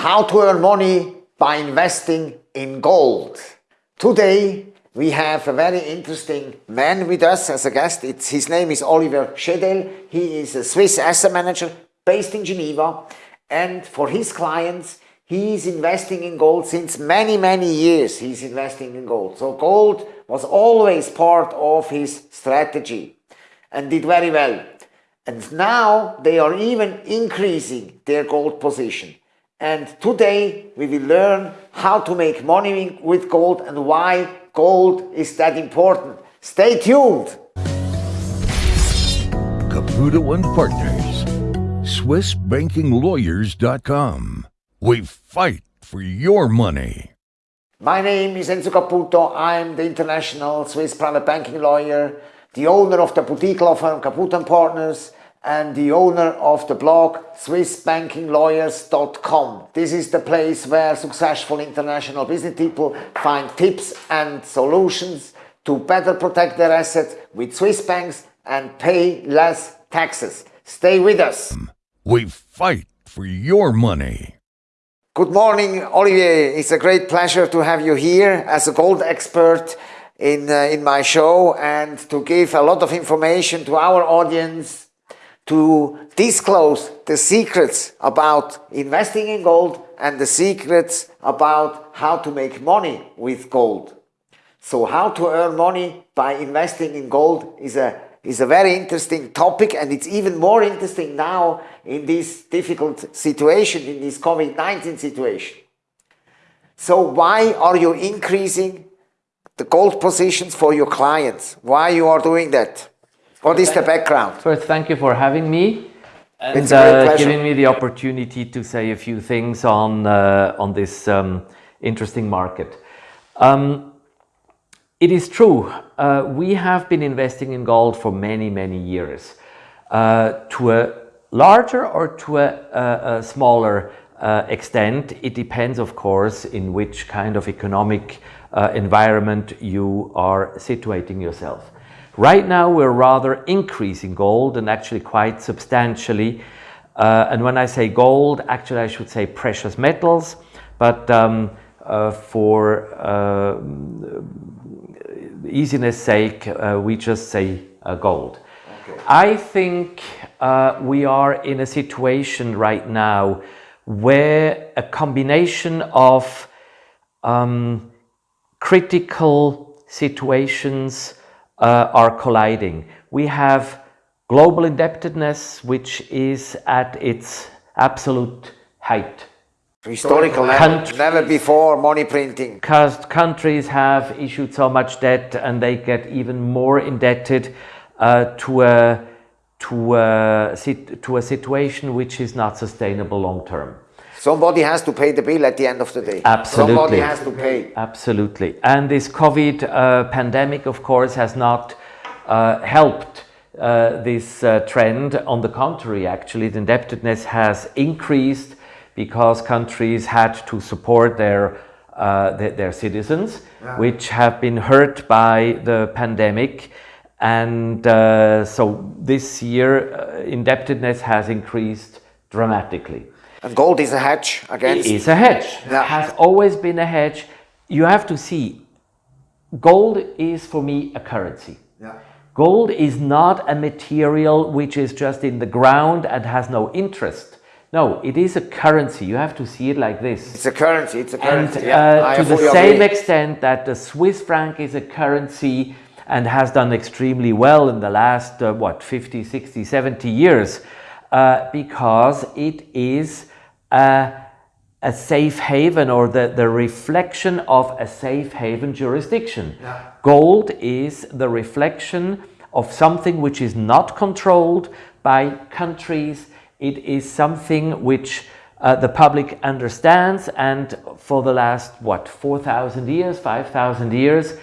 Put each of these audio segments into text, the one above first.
How to earn money by investing in gold. Today we have a very interesting man with us as a guest. It's, his name is Oliver Schedel. He is a Swiss asset manager based in Geneva and for his clients he is investing in gold since many many years he's investing in gold. So gold was always part of his strategy and did very well. And now they are even increasing their gold position. And today we will learn how to make money with gold and why gold is that important. Stay tuned. Caputo and Partners, SwissBankingLawyers.com. We fight for your money. My name is Enzo Caputo. I'm the international Swiss private banking lawyer, the owner of the boutique law firm Caputo and Partners, and the owner of the blog SwissBankingLawyers.com. This is the place where successful international business people find tips and solutions to better protect their assets with Swiss banks and pay less taxes. Stay with us. We fight for your money. Good morning, Olivier. It's a great pleasure to have you here as a gold expert in, uh, in my show and to give a lot of information to our audience to disclose the secrets about investing in gold and the secrets about how to make money with gold. So how to earn money by investing in gold is a, is a very interesting topic and it's even more interesting now in this difficult situation, in this COVID-19 situation. So why are you increasing the gold positions for your clients? Why you are doing that? What is the background? First, thank you for having me and It's a great uh, giving me the opportunity to say a few things on uh, on this um, interesting market. Um, it is true, uh, we have been investing in gold for many, many years. Uh, to a larger or to a, a, a smaller uh, extent, it depends, of course, in which kind of economic uh, environment you are situating yourself. Right now, we're rather increasing gold and actually quite substantially. Uh, and when I say gold, actually I should say precious metals, but um, uh, for uh, easiness sake, uh, we just say uh, gold. I think uh, we are in a situation right now where a combination of um, critical situations uh, are colliding. We have global indebtedness, which is at its absolute height. Historical, never, Countries- never before money printing. Countries have issued so much debt and they get even more indebted uh, to, a, to, a, to a situation which is not sustainable long term. Somebody has to pay the bill at the end of the day. Absolutely. Somebody has to pay. Absolutely. And this COVID uh, pandemic, of course, has not uh, helped uh, this uh, trend. On the contrary, actually, the indebtedness has increased because countries had to support their, uh, their, their citizens, which have been hurt by the pandemic. And uh, so this year, uh, indebtedness has increased dramatically. And gold is a hedge against. It is a hedge. Yeah. Has always been a hedge. You have to see, gold is for me a currency. Yeah. Gold is not a material which is just in the ground and has no interest. No, it is a currency. You have to see it like this. It's a currency. It's a And currency. yeah, uh, to the same agree. extent that the Swiss franc is a currency and has done extremely well in the last, uh, what, 50, 60, 70 years, uh, because it is a, a safe haven or the, the reflection of a safe haven jurisdiction. Gold is the reflection of something which is not controlled by countries. It is something which uh, the public understands and for the last, what, 4,000 years, 5,000 years,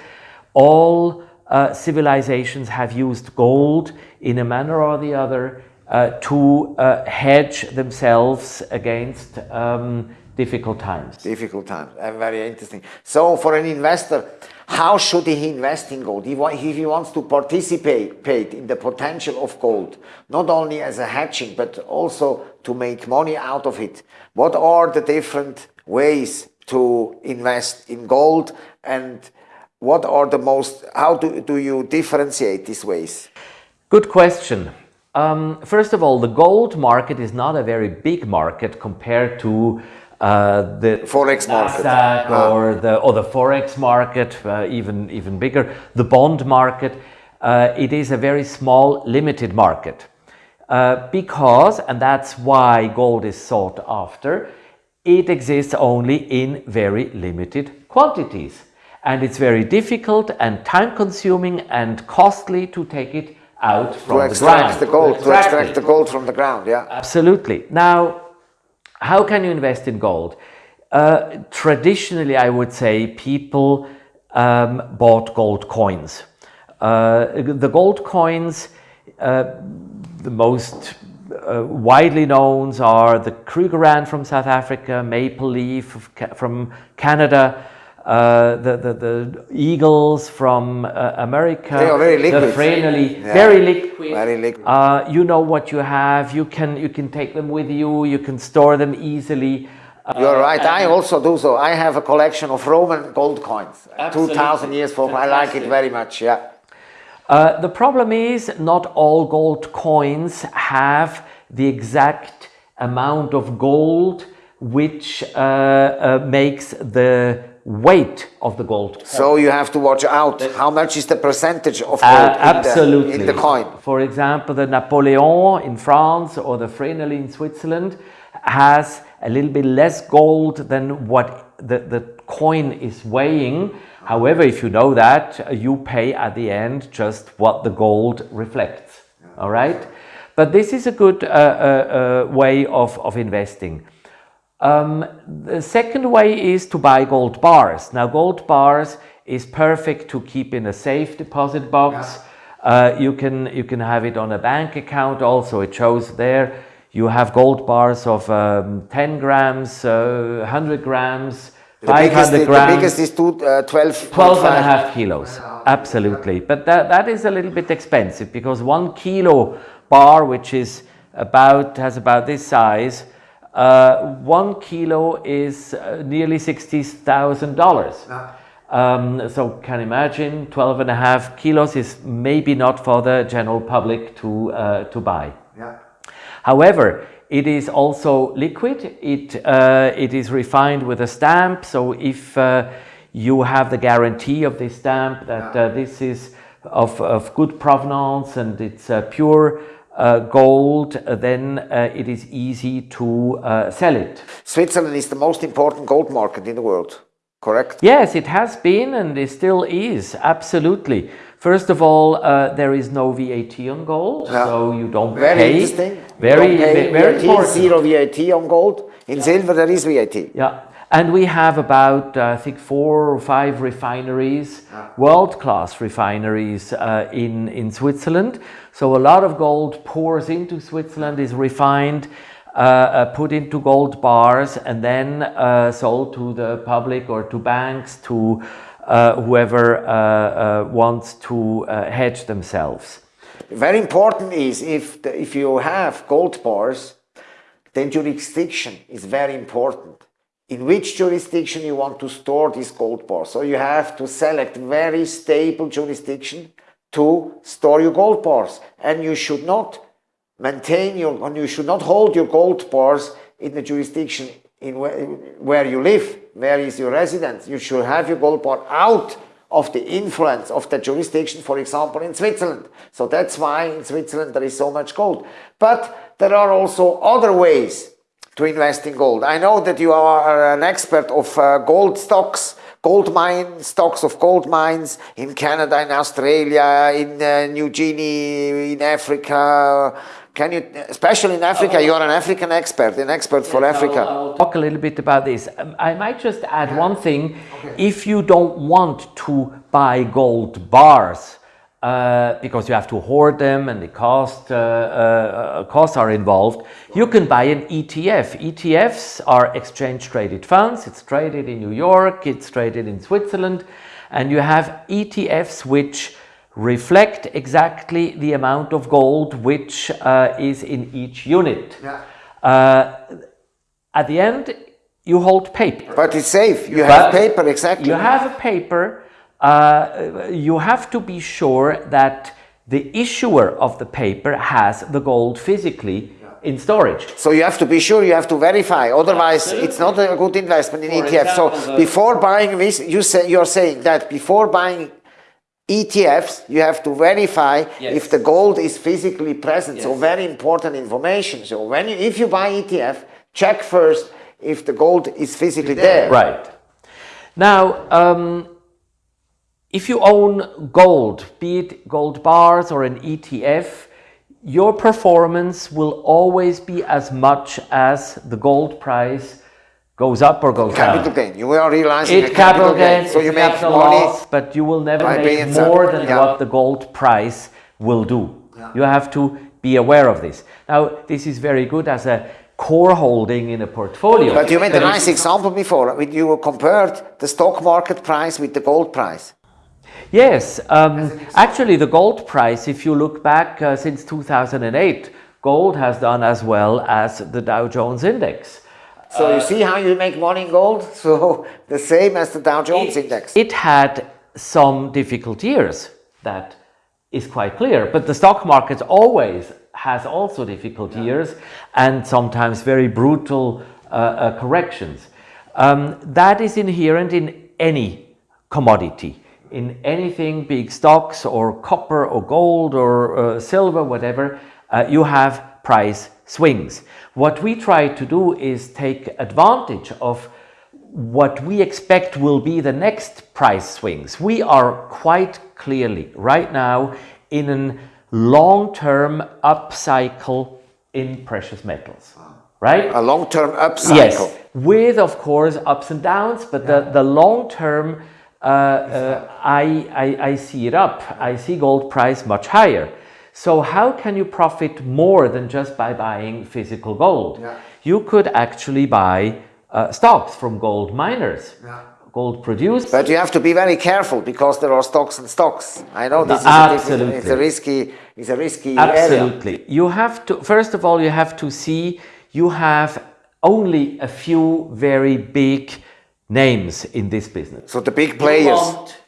all uh, civilizations have used gold in a manner or the other uh, to uh, hedge themselves against um, difficult times. Difficult times, very interesting. So for an investor, how should he invest in gold? If he wants to participate in the potential of gold, not only as a hedging, but also to make money out of it. What are the different ways to invest in gold and what are the most, how do, do you differentiate these ways? Good question. Um, first of all, the gold market is not a very big market compared to uh, the forex market ah. or the or the forex market, uh, even even bigger. The bond market. Uh, it is a very small, limited market uh, because, and that's why gold is sought after. It exists only in very limited quantities, and it's very difficult and time-consuming and costly to take it out from to extract the, the gold. To, to extract the gold from the ground. Yeah, absolutely. Now how can you invest in gold? Uh, traditionally, I would say people um, bought gold coins. Uh, the gold coins, uh, the most uh, widely known are the Krugerrand from South Africa, Maple Leaf from Canada, uh, the, the, the, eagles from uh, America. They are very liquid. The Vreneli, yeah. very liquid. Very liquid. Uh, you know what you have. You can you can take them with you. You can store them easily. You're right. I also do so. I have a collection of Roman gold coins. Two thousand years from. I like it very much. Yeah. Uh, the problem is not all gold coins have the exact amount of gold which uh, uh, makes the weight of the gold. So you have to watch out. How much is the percentage of uh, gold uh, absolutely. In, the, in the coin? For example, the Napoleon in France or the Vreneli in Switzerland has a little bit less gold than what the, the coin is weighing. However, if you know that, you pay at the end just what the gold reflects. All right? But this is a good uh, uh, uh way of, of investing. Um, the second way is to buy gold bars. Now gold bars is perfect to keep in a safe deposit box. Yeah. Uh, you can you can have it on a bank account also. It shows there. You have gold bars of um, 10 grams, uh, 100 grams, the 500 biggest, grams. The biggest is two, uh, 12, 12 and a half kilos. Absolutely. But that, that is a little bit expensive because one kilo bar, which is about, has about this size, uh, one kilo is uh, nearly $60,000. Um, so can imagine 12 and a half kilos is maybe not for the general public to, uh, to buy. Yeah. However, it is also liquid. It, uh, it is refined with a stamp. So if uh, you have the guarantee of this stamp that uh, this is of, of good provenance and it's pure, uh, gold, uh, then uh, it is easy to uh, sell it. Switzerland is the most important gold market in the world, correct? Yes, it has been and it still is, absolutely. First of all, uh, there is no VAT on gold, yeah. so you don't very pay. Interesting. Very, very, very VAT, important. Zero VAT on gold. In yeah. silver, there is VAT. Yeah. And we have about, uh, I think, four or five refineries, yeah. world-class refineries uh, in, in Switzerland. So a lot of gold pours into Switzerland, is refined, uh, uh put into gold bars, and then uh, sold to the public or to banks, to uh, whoever wants to hedge themselves. Very important is if, the, if you have gold bars, then jurisdiction is very important in which jurisdiction you want to store this gold bar. So you have to select very stable jurisdiction to store your gold bars. And you should not maintain your, and you should not hold your gold bars in the jurisdiction in where, where you live, where is your residence. You should have your gold bar out of the influence of the jurisdiction, for example, in Switzerland. So that's why in Switzerland there is so much gold. But there are also other ways to invest in gold. I know that you are an expert of uh, gold stocks, gold mine stocks of gold mines in Canada, in Australia, in uh, New Guinea, in Africa. Can you, especially in Africa, you are an African expert, an expert for yes, Africa. I'll, I'll talk a little bit about this. Um, I might just add one thing. Okay. If you don't want to buy gold bars, uh, because you have to hoard them and the cost uh, uh, costs are involved. You can buy an ETF. ETFs are exchange traded funds. It's traded in New York. It's traded in Switzerland, and you have ETFs which reflect exactly the amount of gold which uh, is in each unit. Yeah. Uh, at the end, you hold paper. But it's safe. You have paper, exactly. You have a paper. Uh, you have to be sure that the issuer of the paper has the gold physically in storage. So you have to be sure, you have to verify. Otherwise, it's not a good investment in For ETF. So example, the- before buying this, you say you're saying that before buying ETFs, you have to verify Yes. if the gold is physically present. So very important information. So when you, if you buy ETF, check first if the gold is physically there. Right. Now, um, if you own gold, be it gold bars or an ETF, your performance will always be as much as the gold price goes up or goes Capital down. gain. You are realizing It a capital gain, So you make capital money. loss, but you will never make more than yeah. what the gold price will do. You have to be aware of this. Now, this is very good as a core holding in a portfolio. But you made a nice example before. You compared the stock market price with the gold price. Yes, um, actually, the gold price, if you look back uh, since 2008, gold has done as well as the Dow Jones Index. So you see how you make money in gold? So the same as the Dow Jones index. It had some difficult years, that is quite clear. But the stock market always has also difficult years and sometimes very brutal uh, uh, corrections. Um, that is inherent in any commodity, in anything, big stocks or copper or gold or uh, silver, whatever, uh, you have price swings. What we try to do is take advantage of what we expect will be the next price swings. We are quite clearly right now in a long-term upcycle in precious metals, right? A long-term upcycle. Yes, with of course ups and downs, but the, the long term, uh, uh, I, I, I see it up. I see gold price much higher. So how can you profit more than just by buying physical gold? Yeah. You could actually buy uh, stocks from gold miners, gold producers. But you have to be very careful because there are stocks and stocks. I know this is a it's a risky, it's a risky area. Absolutely. You have to, first of all, you have to see you have only a few very big names in this business. So the big players,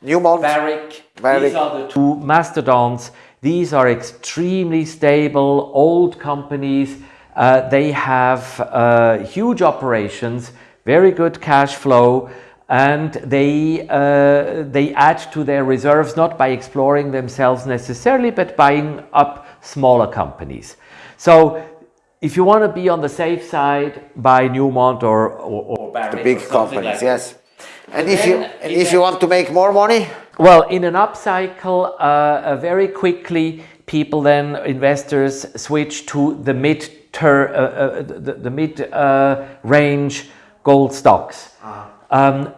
Newmont, Barrick, Barrick. these are the two mastodons. These are extremely stable, old companies. Uh, they have uh, huge operations, very good cash flow, and they, uh, they add to their reserves not by exploring themselves necessarily, but buying up smaller companies. So if you want to be on the safe side, buy Newmont or, or, or Barrick. the big companies, like yes. And if you and if you want to make more money, well, in an upcycle, uh, uh, very quickly, people then, investors, switch to the mid ter, uh, uh, the, the mid uh, range gold stocks. Um,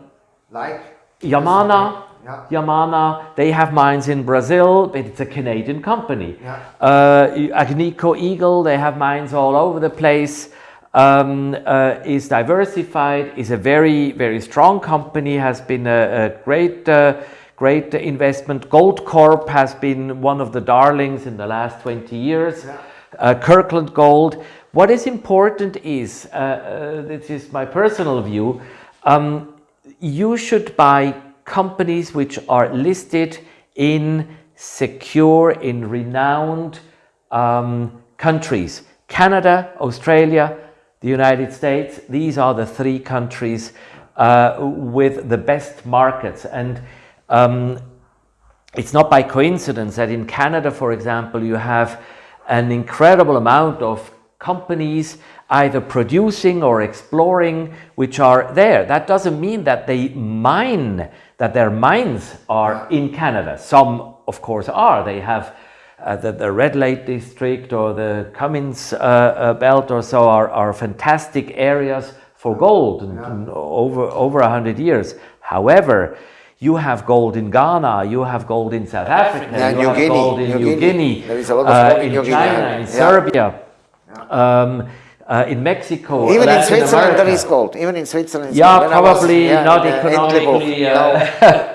like Yamana, Yeah. Yamana, they have mines in Brazil, but it's a Canadian company. Yeah. Uh, Agnico Eagle, they have mines all over the place. Um, uh, is diversified, is a very, very strong company, has been a, a great, uh, great investment. Goldcorp has been one of the darlings in the last 20 years. Uh, Kirkland Gold. What is important is, uh, uh, this is my personal view, um, you should buy companies which are listed in secure, in renowned um, countries. Canada, Australia, the United States, these are the three countries uh, with the best markets. And um, it's not by coincidence that in Canada, for example, you have an incredible amount of companies either producing or exploring which are there. That doesn't mean that they mine, that their mines are in Canada. Some, of course, are. They have uh, the, the Red Lake district or the Cummins uh, uh, belt or so are, are fantastic areas for gold and, and over over a hundred years. However, you have gold in Ghana, you have gold in South Africa, Yeah, you New have Guinea, gold in New Guinea. Guinea, There is a lot of gold in Guinea, China, yeah. in Yeah. Serbia, um, uh, in Mexico, Even in Switzerland America. there is gold. Even in Switzerland. Yeah, I was- probably yeah, not in, uh, economically, uh, No.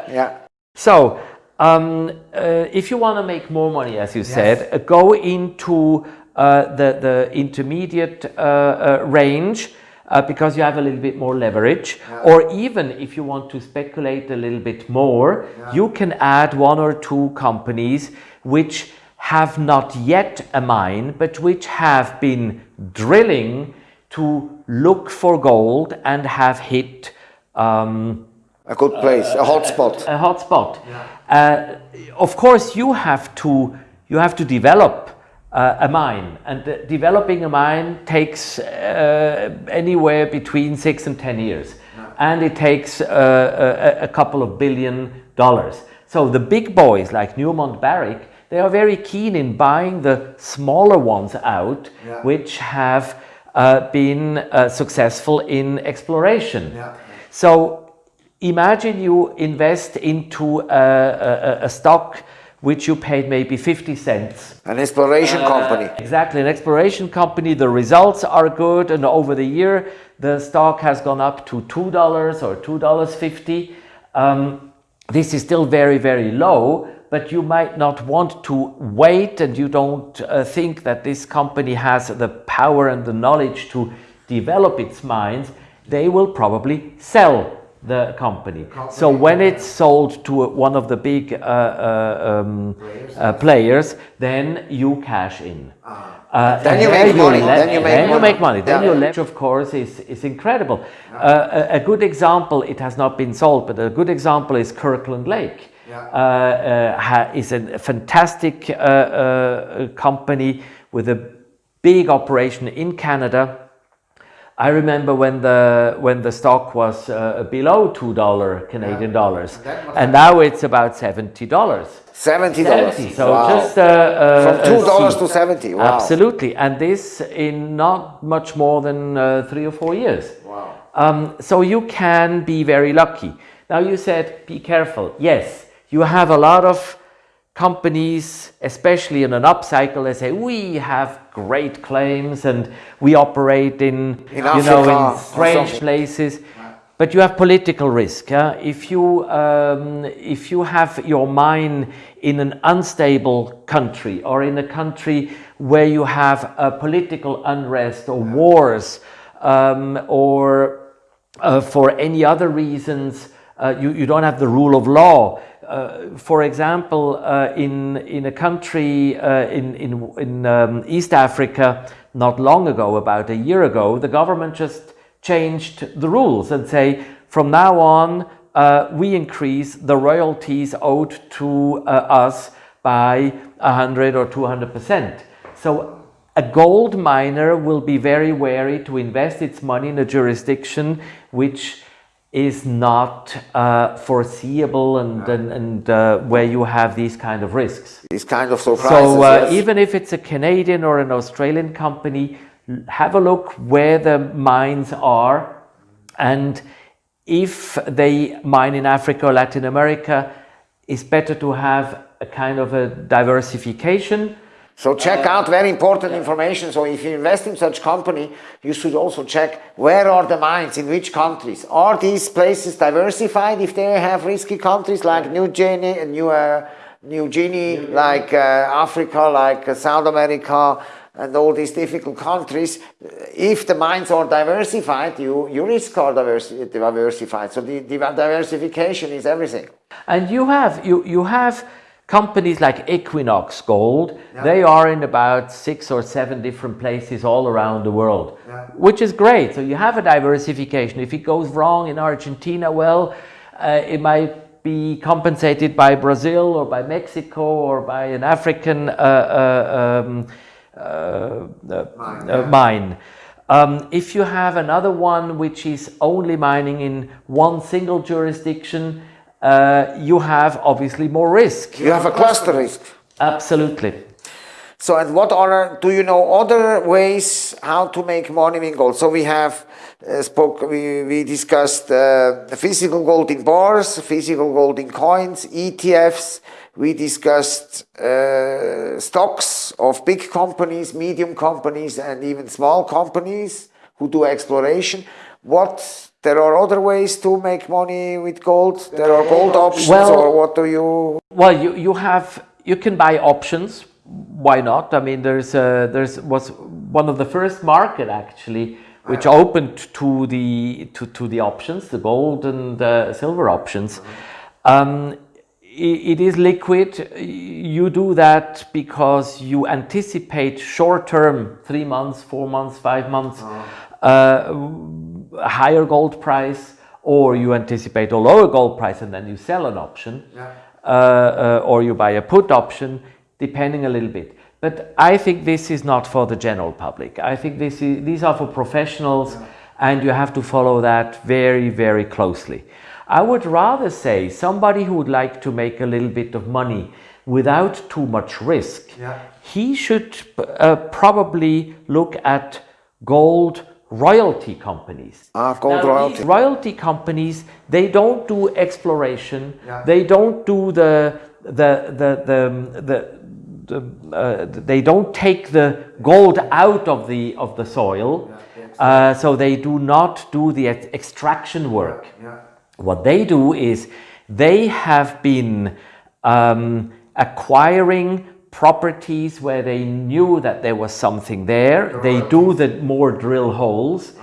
yeah. So, um, uh, if you want to make more money, as you said, uh, go into uh, the, the intermediate uh, uh, range uh, because you have a little bit more leverage. Or even if you want to speculate a little bit more, you can add one or two companies which have not yet a mine, but which have been drilling to look for gold and have hit. Um, A good place, a hot spot. a hot spot. Uh, of course, you have to you have to develop uh, a mine, and uh, developing a mine takes uh, anywhere between six and ten years, and it takes uh, a, a couple of billion dollars. So the big boys like Newmont Barrick, they are very keen in buying the smaller ones out, which have uh, been uh, successful in exploration. So imagine you invest into a, a, a stock which you paid maybe 50 cents. An exploration company. Exactly, an exploration company, the results are good, and over the year the stock has gone up to $2 or $2.50. Um, this is still very, very low, but you might not want to wait and you don't uh, think that this company has the power and the knowledge to develop its mines. They will probably sell the company. So when it's sold to one of the big uh, uh, um, uh, players, then you cash in. Uh, Then you there make money, then you make then you money. make money. Then Yeah. your leverage, of course, is, is incredible. Uh, a, a good example, it has not been sold, but a good example is Kirkland Lake. Uh, uh, is a fantastic uh, uh, company with a big operation in Canada. I remember when the when the stock was uh, below two dollar Canadian dollars, and now it's about seventy dollars. Seventy dollars. So just uh, uh, from two dollars to seventy. Wow. Absolutely, and this in not much more than uh, three or four years. Wow. Um, so you can be very lucky. Now you said be careful. Yes, you have a lot of companies, especially in an upcycle, they say we have great claims and we operate in, In you know in strange places. But you have political risk. If you um, if you have your mine in an unstable country or in a country where you have a political unrest or wars um, or uh, for any other reasons, uh, you, you don't have the rule of law. Uh, for example, uh, in, in a country uh, in, in, in um, East Africa, not long ago, about a year ago, the government just changed the rules and say, from now on, uh, we increase the royalties owed to uh, us by 100 or 200 percent. So a gold miner will be very wary to invest its money in a jurisdiction which is not uh, foreseeable and, and, and uh, where you have these kind of risks. These kind of surprises. So uh, yes. even if it's a Canadian or an Australian company, have a look where the mines are and if they mine in Africa or Latin America, it's better to have a kind of a diversification. So check out very important information. So if you invest in such company, you should also check where are the mines, in which countries. Are these places diversified if they have risky countries like New Guinea, New, uh, New Guinea, like uh, Africa, like uh, South America, and all these difficult countries. If the mines are diversified, you, your risk are diversi- diversified. So the, the diversification is everything. And you have you you have companies like Equinox Gold. They are in about six or seven different places all around the world, which is great. So you have a diversification. If it goes wrong in Argentina, well, uh, it might be compensated by Brazil or by Mexico or by an African uh, uh, um, uh, uh, uh, mine. Um, if you have another one which is only mining in one single jurisdiction, uh, you have obviously more risk. You have a cluster risk. Absolutely. So, and what are, do you know other ways how to make money in gold? So we have uh, spoke, we, we discussed uh, physical gold in bars, physical gold in coins, ETFs. We discussed uh, stocks of big companies, medium companies, and even small companies who do exploration. What there are other ways to make money with gold. There are gold options, Well- or what do you? Well, you, you have you can buy options. Why not? I mean, there's uh, there's was one of the first market actually which opened to the to, to the options, the gold and uh, silver options. Um, it is liquid. You do that because you anticipate short term, three months, four months, five months, uh, a higher gold price, or you anticipate a lower gold price and then you sell an option, uh, uh, or you buy a put option, depending a little bit. But I think this is not for the general public. I think this is, these are for professionals, and you have to follow that very, very closely. I would rather say somebody who would like to make a little bit of money without too much risk, he should uh, probably look at gold royalty companies. Ah, gold Now, royalty. these royalty companies, they don't do exploration. Yeah. They don't do the the the the, the, the uh, they don't take the gold out of the of the soil. Uh, so they do not do the extraction work. yeah. What they do is they have been um, acquiring properties where they knew that there was something there. They do the more drill holes,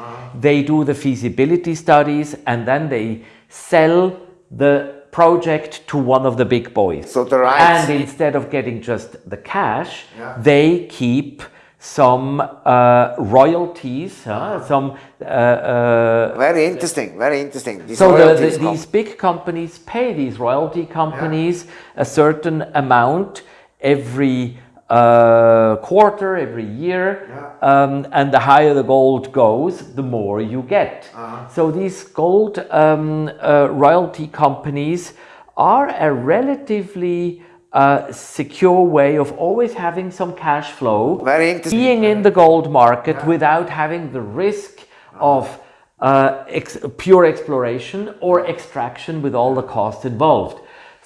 they do the feasibility studies, and then they sell the project to one of the big boys. So the rights- And instead of getting just the cash, they keep some uh, royalties, huh, some uh, uh, Very interesting. Very interesting. These so the, the, these big companies pay these royalty companies a certain amount every uh, quarter, every year, um, and the higher the gold goes, the more you get. So these gold um, uh, royalty companies are a relatively uh, secure way of always having some cash flow Very being in the gold market without having the risk of uh, ex- pure exploration or extraction with all the costs involved.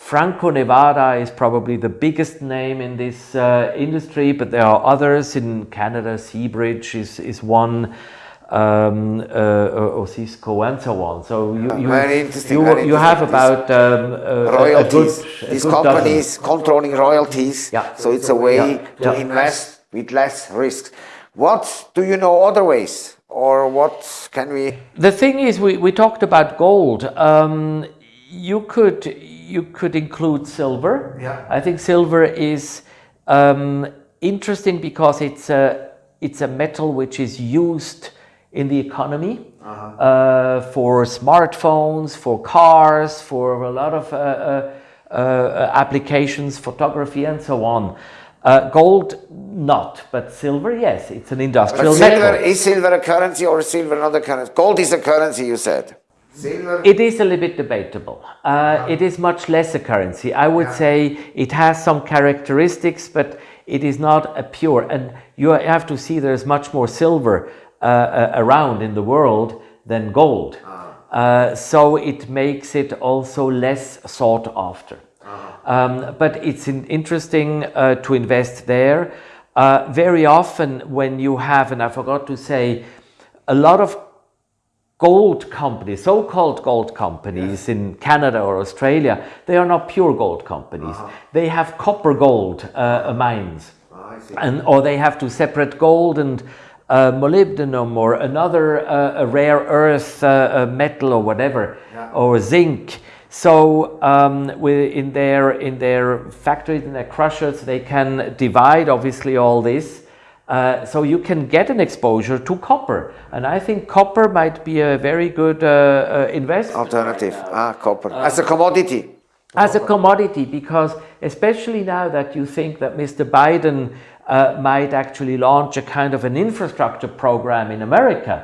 Franco Nevada is probably the biggest name in this uh, industry, but there are others in Canada. Seabridge is, is one, um, uh, Osisko, and so on. So you, you, Very interesting, you, very you have about um, a- a, a royalties. good, a These good dozen. companies controlling royalties. Yeah. So it's a way Yeah. to Yeah. invest with less risks. What do you know other ways, or what can we? The thing is, we, we talked about gold. Um, you could you could include silver. Yeah. I think silver is um, interesting because it's a it's a metal which is used in the economy uh, for smartphones, for cars, for a lot of uh, uh, uh, applications, photography, and so on. Uh, gold, not, but silver, yes, it's an But industrial silver metal. is silver a currency or is silver not a currency? Gold is a currency, you said. It is a little bit debatable. Uh, it is much less a currency. I would say it has some characteristics, but it is not a pure. And you have to see there's much more silver uh, uh, around in the world than gold. Uh, so it makes it also less sought after. Um, but it's in, interesting uh, to invest there. Uh, very often, when you have, and I forgot to say, a lot of gold companies, so-called gold companies in Canada or Australia, they are not pure gold companies. They have copper gold uh, mines, and or they have to separate gold and uh, molybdenum or another uh, a rare earth uh, uh, metal or whatever, or zinc. So um, in their in their factories in their crushers, they can divide obviously all this. Uh, so you can get an exposure to copper, and I think copper might be a very good uh, uh, investment Alternative. Ah, copper. As a commodity. as a commodity because especially now that you think that Mr. Biden uh, might actually launch a kind of an infrastructure program in America,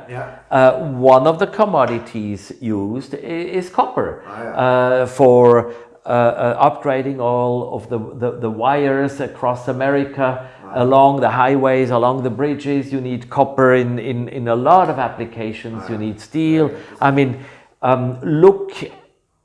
uh, one of the commodities used i- is copper uh, for uh, uh, upgrading all of the, the, the wires across America along the highways, along the bridges. You need copper in, in, in a lot of applications. You need steel. I mean, um, look,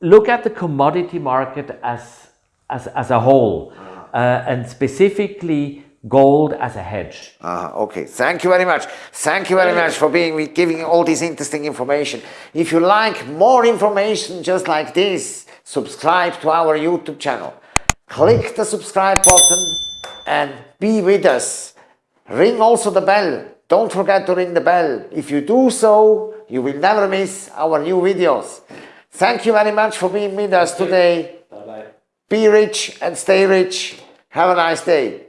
look at the commodity market as, as, as a whole uh, and specifically gold as a hedge. Ah, okay. Thank you very much. Thank you very much for being giving all this interesting information. If you like more information just like this, subscribe to our YouTube channel. Click the subscribe button and be with us. Ring also the bell. Don't forget to ring the bell. If you do so, you will never miss our new videos. Thank you very much for being with us today. Bye-bye. Be rich and stay rich. Have a nice day.